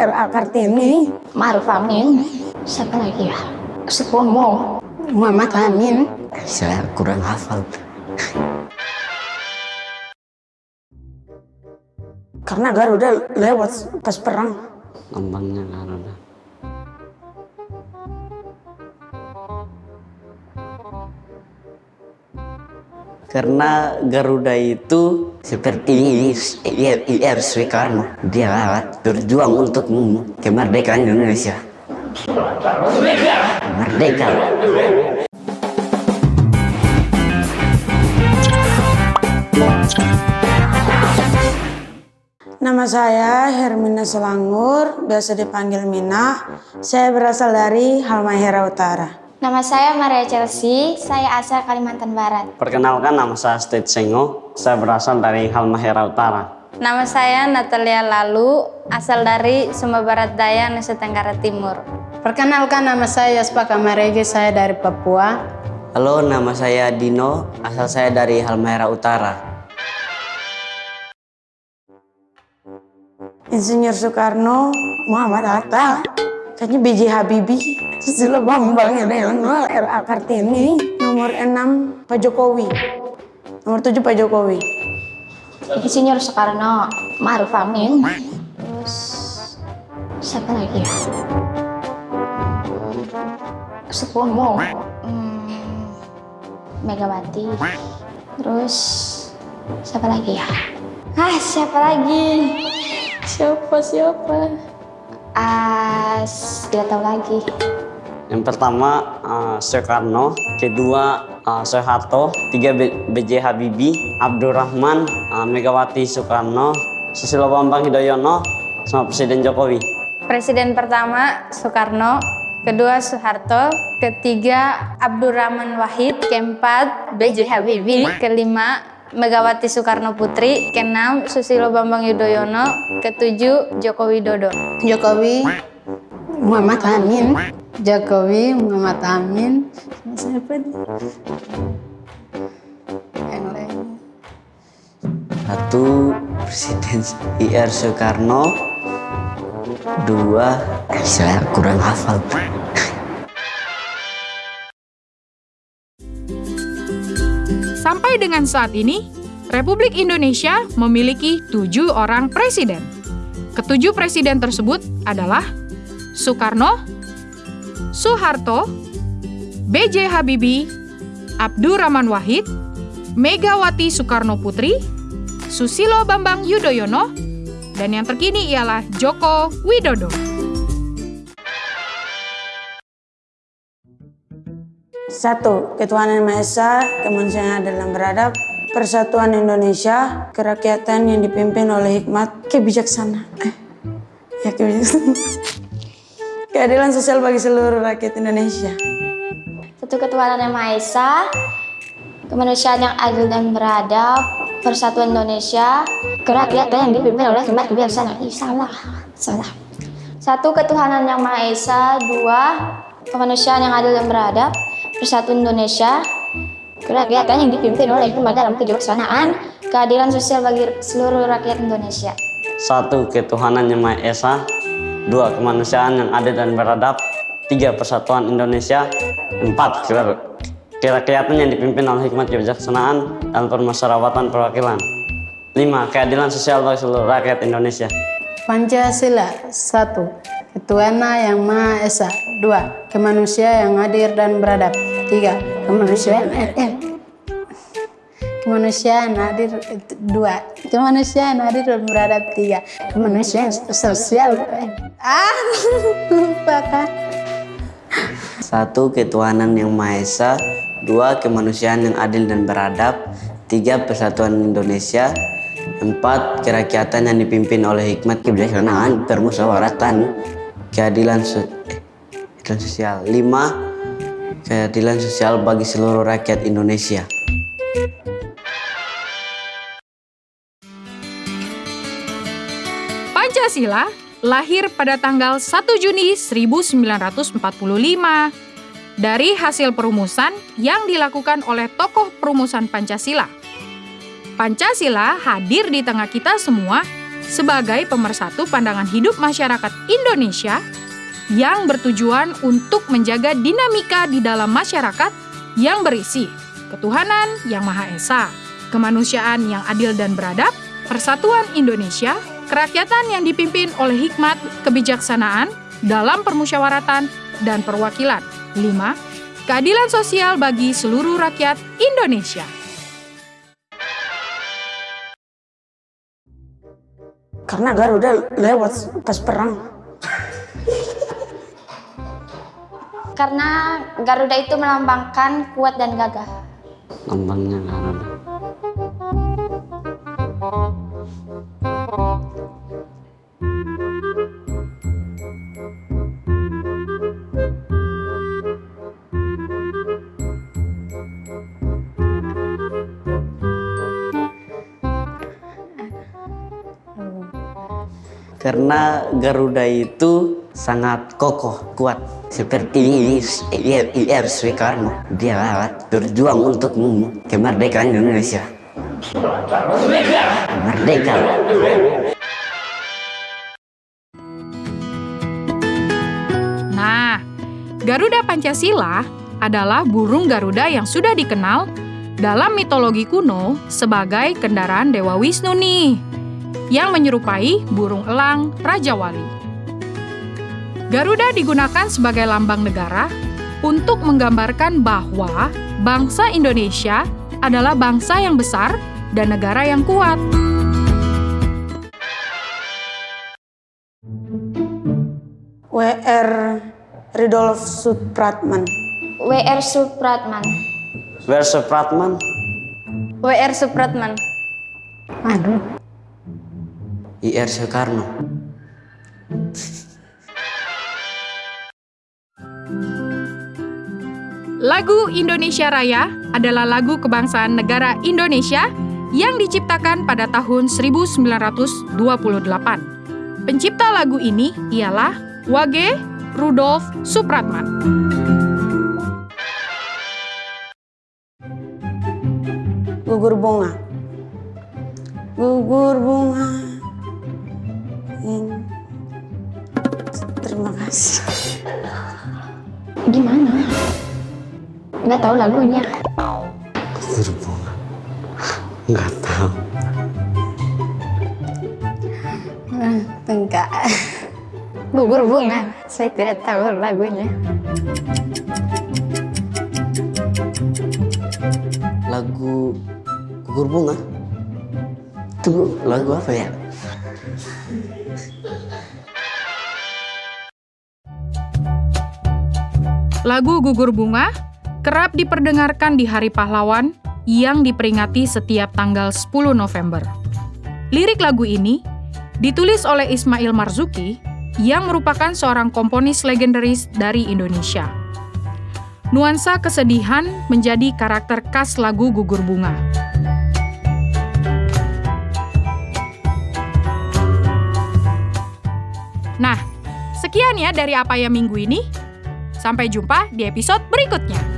R.A. Kartini, Maruf Amin, siapa lagi ya? Supomo, Muhammad Amin. Saya kurang hafal. Karena Garuda lewat pas perang. Lambangnya Garuda. Karena Garuda itu seperti IR, Soekarno. Dia berjuang untuk kemerdekaan Indonesia. Merdeka. Nama saya Hermina Selangur, biasa dipanggil Mina. Saya berasal dari Halmahera Utara. Nama saya Maria Chelsea, saya asal Kalimantan Barat. Perkenalkan nama saya State Sengo. Saya berasal dari Halmahera Utara. Nama saya Natalia Lalu, asal dari Sumba Barat Daya, Nusa Tenggara Timur. Perkenalkan nama saya Spaka Marege, saya dari Papua. Halo, nama saya Dino. Asal saya dari Halmahera Utara. Insinyur Soekarno, Muhammad Hatta, kayaknya B.J. Habibie, Susilo Bambang Yudhoyono, R.A. Kartini, nomor 6 Pak Jokowi, nomor 7 Pak Jokowi. Insinyur Soekarno, Maruf Amin, terus siapa lagi ya? Supomo, hmm, Megawati, terus siapa lagi ya? Ah, siapa lagi? Siapa siapa? Ah, tidak tahu lagi. Yang pertama eh, Soekarno, kedua eh, Soeharto, tiga B- B.J. Habibie, Abdurrahman, eh, Megawati Soekarno, Susilo Bambang Yudhoyono, sama Presiden Jokowi. Presiden pertama Soekarno, kedua Soeharto, ketiga Abdurrahman Wahid, keempat B.J. Habibie, kelima Megawati Soekarno Putri, keenam Susilo Bambang Yudhoyono, ketujuh Joko Widodo. Jokowi, Muhammad Amin, Jokowi, Muhammad Amin, siapa nih? Yang lain. Satu Presiden IR Soekarno, dua saya kurang hafal. Sampai dengan saat ini, Republik Indonesia memiliki tujuh orang presiden. Ketujuh presiden tersebut adalah Soekarno, Soeharto, B.J. Habibie, Abdurrahman Wahid, Megawati Soekarno Putri, Susilo Bambang Yudhoyono, dan yang terkini ialah Joko Widodo. Satu, ketuhanan yang Maha Esa, kemanusiaan dan beradab, persatuan Indonesia, kerakyatan yang dipimpin oleh hikmat kebijaksanaan. Eh, ya kebijaksanaan. Keadilan sosial bagi seluruh rakyat Indonesia. Satu ketuhanan yang Maha Esa, kemanusiaan yang adil dan beradab, persatuan Indonesia, kerakyatan yang dipimpin oleh hikmat kebijaksanaan. Ih, salah, salah. Satu ketuhanan yang Maha Esa, dua kemanusiaan yang adil dan beradab, persatuan Indonesia, kerakyatan yang dipimpin oleh hikmat dalam kebijaksanaan, keadilan sosial bagi seluruh rakyat Indonesia. Satu ketuhanan yang Maha Esa, dua kemanusiaan yang adil dan beradab, tiga persatuan Indonesia, empat kera- kerakyatan yang dipimpin oleh hikmat kebijaksanaan dan permusyawaratan perwakilan, lima keadilan sosial bagi seluruh rakyat Indonesia. Pancasila satu, Ketuhanan yang Maha Esa. Dua, Kemanusiaan yang adil dan beradab tiga, Kemanusiaan eh, eh. Kemanusiaan adil dua, Kemanusiaan adil dan beradab tiga, Kemanusiaan sosial eh. ah lupa kan Satu ketuhanan yang Maha Esa, dua kemanusiaan yang adil dan beradab, tiga persatuan Indonesia, empat kerakyatan yang dipimpin oleh hikmat kebijaksanaan, permusyawaratan, keadilan, so- eh, keadilan sosial, lima keadilan sosial bagi seluruh rakyat Indonesia. Pancasila lahir pada tanggal 1 Juni 1945 dari hasil perumusan yang dilakukan oleh tokoh perumusan Pancasila. Pancasila hadir di tengah kita semua sebagai pemersatu pandangan hidup masyarakat Indonesia yang bertujuan untuk menjaga dinamika di dalam masyarakat yang berisi ketuhanan yang Maha Esa, kemanusiaan yang adil dan beradab, persatuan Indonesia, kerakyatan yang dipimpin oleh hikmat kebijaksanaan dalam permusyawaratan dan perwakilan. 5. Keadilan sosial bagi seluruh rakyat Indonesia. Karena Garuda lewat pas perang. Karena Garuda itu melambangkan kuat dan gagah. Lambangnya Garuda. Karena Garuda itu sangat kokoh, kuat. Seperti IR Soekarno, dia berjuang untuk kemerdekaan Indonesia. Merdeka. Nah, Garuda Pancasila adalah burung Garuda yang sudah dikenal dalam mitologi kuno sebagai kendaraan Dewa Wisnu nih, yang menyerupai burung elang Raja Wali. Garuda digunakan sebagai lambang negara untuk menggambarkan bahwa bangsa Indonesia adalah bangsa yang besar dan negara yang kuat. WR Ridolf Supratman. WR Supratman. Where Supratman? WR Supratman. Aduh, IR Soekarno. Lagu Indonesia Raya adalah lagu kebangsaan negara Indonesia yang diciptakan pada tahun 1928. Pencipta lagu ini ialah Wage Rudolf Supratman. Gugur bunga. Gugur bunga. Kasih. Gimana? Nggak tahu lagunya. Gugur bunga. Nggak tahu. enggak. Gugur bunga. Saya tidak tahu lagunya. Lagu Gugur Bunga. Itu lagu apa ya? Lagu Gugur Bunga kerap diperdengarkan di Hari Pahlawan yang diperingati setiap tanggal 10 November. Lirik lagu ini ditulis oleh Ismail Marzuki yang merupakan seorang komponis legendaris dari Indonesia. Nuansa kesedihan menjadi karakter khas lagu Gugur Bunga. Nah, sekian ya dari apa ya minggu ini. Sampai jumpa di episode berikutnya.